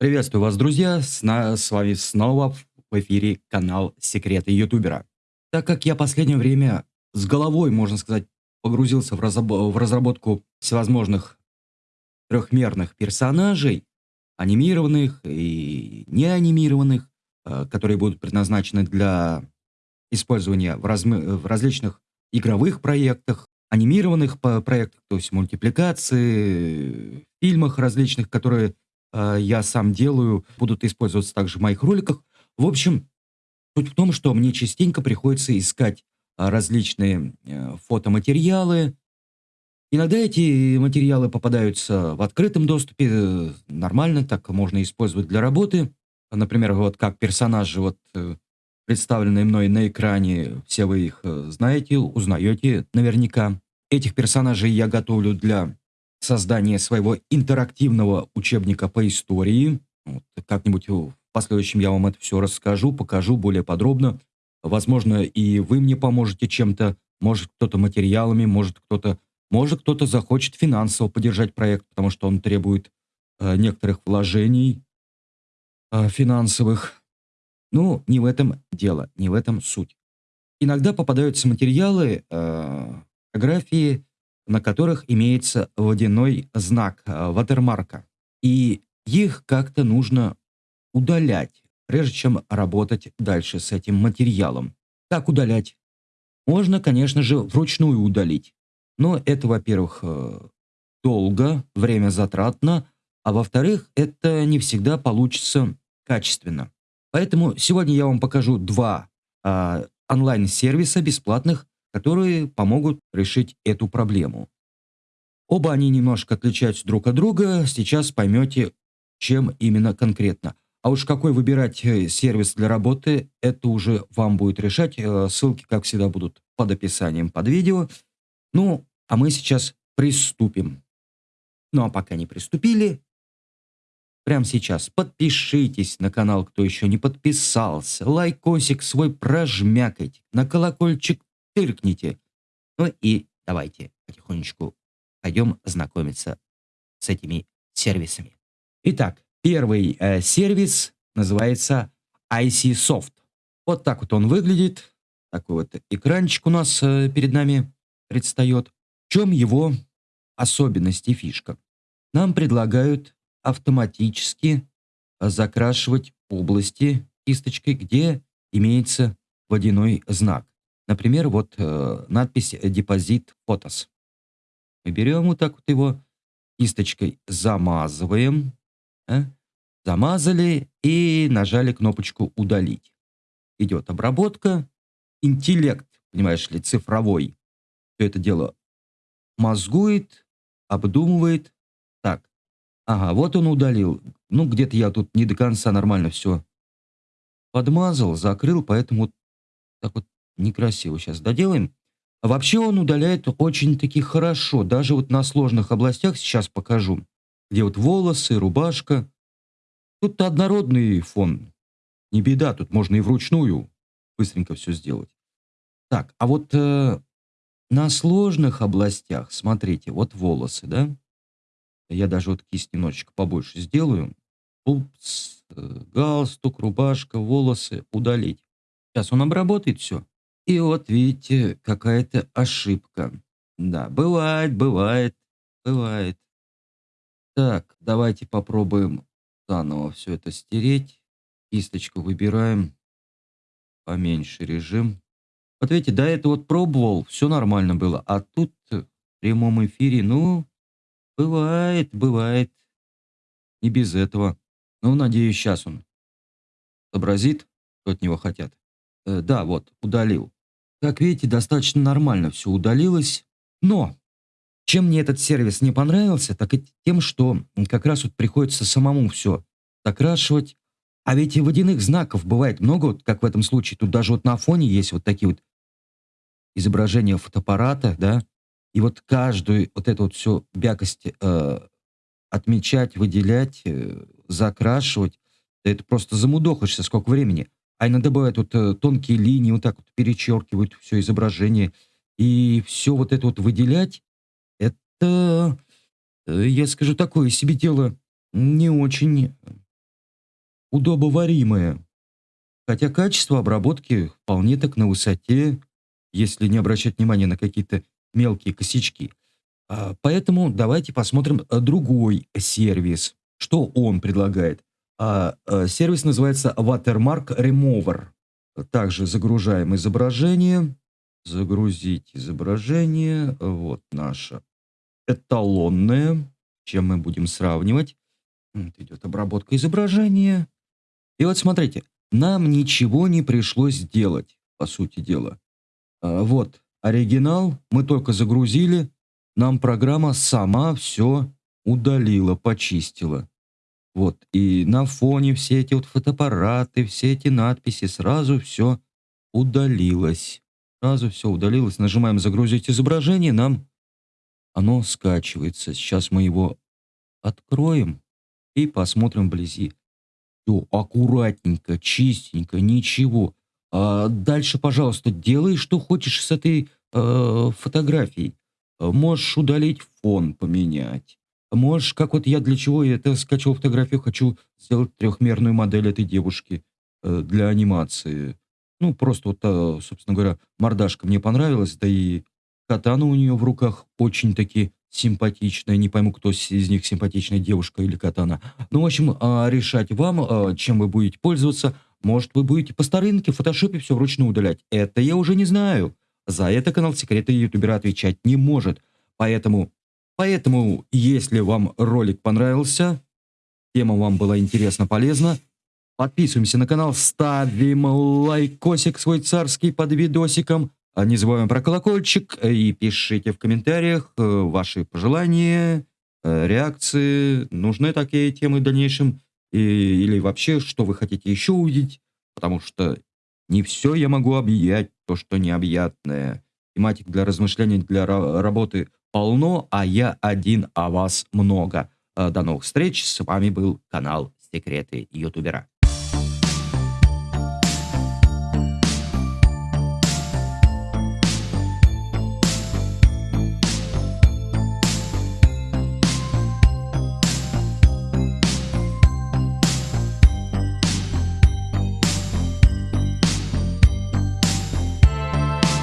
Приветствую вас, друзья! С, на, с вами снова в эфире канал Секреты Ютубера. Так как я последнее время с головой, можно сказать, погрузился в, разоб в разработку всевозможных трехмерных персонажей, анимированных и неанимированных, э, которые будут предназначены для использования в, в различных игровых проектах, анимированных проектах, то есть мультипликации, фильмах различных, которые я сам делаю, будут использоваться также в моих роликах. В общем, суть в том, что мне частенько приходится искать э, различные э, фотоматериалы. Иногда эти материалы попадаются в открытом доступе, э, нормально, так можно использовать для работы. Например, вот как персонажи, вот э, представленные мной на экране, все вы их э, знаете, узнаете наверняка. Этих персонажей я готовлю для создания своего интерактивного учебника по истории. Вот, Как-нибудь в последующем я вам это все расскажу, покажу более подробно. Возможно, и вы мне поможете чем-то, может кто-то материалами, может кто-то может кто-то захочет финансово поддержать проект, потому что он требует э, некоторых вложений э, финансовых. Ну, не в этом дело, не в этом суть. Иногда попадаются материалы, э, фотографии, на которых имеется водяной знак, э, ватермарка. И их как-то нужно удалять, прежде чем работать дальше с этим материалом. Как удалять? Можно, конечно же, вручную удалить. Но это, во-первых, э, долго, время затратно, а во-вторых, это не всегда получится качественно. Поэтому сегодня я вам покажу два э, онлайн-сервиса бесплатных, которые помогут решить эту проблему. Оба они немножко отличаются друг от друга, сейчас поймете, чем именно конкретно. А уж какой выбирать э, сервис для работы, это уже вам будет решать. Э, ссылки, как всегда, будут под описанием под видео. Ну, а мы сейчас приступим. Ну, а пока не приступили, Прямо сейчас подпишитесь на канал, кто еще не подписался. Лайкосик свой прожмякайте. На колокольчик тыркните. Ну и давайте потихонечку пойдем знакомиться с этими сервисами. Итак, первый э, сервис называется IC Soft. Вот так вот он выглядит. Такой вот экранчик у нас э, перед нами предстает. В чем его особенность и фишка? Нам предлагают автоматически закрашивать области кисточкой, где имеется водяной знак. Например, вот э, надпись «Депозит фотос». Мы берем вот так вот его кисточкой, замазываем, э, замазали и нажали кнопочку «Удалить». Идет обработка, интеллект, понимаешь ли, цифровой. Все это дело мозгует, обдумывает. Так, Ага, вот он удалил. Ну, где-то я тут не до конца нормально все подмазал, закрыл, поэтому так вот некрасиво сейчас доделаем. А вообще он удаляет очень-таки хорошо, даже вот на сложных областях сейчас покажу, где вот волосы, рубашка. Тут однородный фон, не беда, тут можно и вручную быстренько все сделать. Так, а вот э, на сложных областях, смотрите, вот волосы, да? Я даже вот кисть немножечко побольше сделаю. Пупс, э, галстук, рубашка, волосы удалить. Сейчас он обработает все. И вот видите, какая-то ошибка. Да, бывает, бывает, бывает. Так, давайте попробуем заново все это стереть. Кисточку выбираем. Поменьше режим. Вот видите, до этого вот пробовал, все нормально было. А тут в прямом эфире, ну, Бывает, бывает. И без этого. Ну, надеюсь, сейчас он сообразит, что от него хотят. Э, да, вот, удалил. Как видите, достаточно нормально все удалилось. Но чем мне этот сервис не понравился, так и тем, что как раз вот приходится самому все закрашивать. А ведь и водяных знаков бывает много, вот как в этом случае. Тут даже вот на фоне есть вот такие вот изображения фотоаппарата, да, и вот каждую вот эту вот всю бякость э, отмечать, выделять, э, закрашивать, это просто замудохаешься, сколько времени. А иногда бывают вот э, тонкие линии, вот так вот перечеркивают все изображение. И все вот это вот выделять, это, э, я скажу, такое себе дело не очень удобоваримое. Хотя качество обработки вполне так на высоте, если не обращать внимания на какие-то мелкие косячки. А, поэтому давайте посмотрим другой сервис. Что он предлагает? А, а, сервис называется Watermark Remover. Также загружаем изображение. Загрузить изображение. Вот наше эталонное. Чем мы будем сравнивать? Вот идет обработка изображения. И вот смотрите, нам ничего не пришлось делать, по сути дела. А, вот оригинал, мы только загрузили, нам программа сама все удалила, почистила. Вот, и на фоне все эти вот фотоаппараты, все эти надписи, сразу все удалилось. Сразу все удалилось. Нажимаем «Загрузить изображение», нам оно скачивается. Сейчас мы его откроем и посмотрим вблизи. Все аккуратненько, чистенько, ничего. А дальше, пожалуйста, делай, что хочешь с этой э, фотографией. Можешь удалить фон, поменять. Можешь, как вот я для чего это скачал фотографию, хочу сделать трехмерную модель этой девушки э, для анимации. Ну, просто вот, э, собственно говоря, мордашка мне понравилась, да и катана у нее в руках очень-таки симпатичная. Не пойму, кто из них симпатичная, девушка или катана. Ну, в общем, э, решать вам, э, чем вы будете пользоваться. Может, вы будете по старинке в фотошопе все вручную удалять. Это я уже не знаю. За это канал Секреты ютубера отвечать не может. Поэтому, поэтому, если вам ролик понравился, тема вам была интересна, полезна, подписываемся на канал, ставим лайкосик свой царский под видосиком, а не забываем про колокольчик и пишите в комментариях э, ваши пожелания, э, реакции, нужны такие темы в дальнейшем, и, или вообще, что вы хотите еще увидеть, потому что не все я могу объять, то, что необъятное. Тематик для размышлений, для работы полно, а я один, а вас много. Э, до новых встреч. С вами был канал Секреты Ютубера.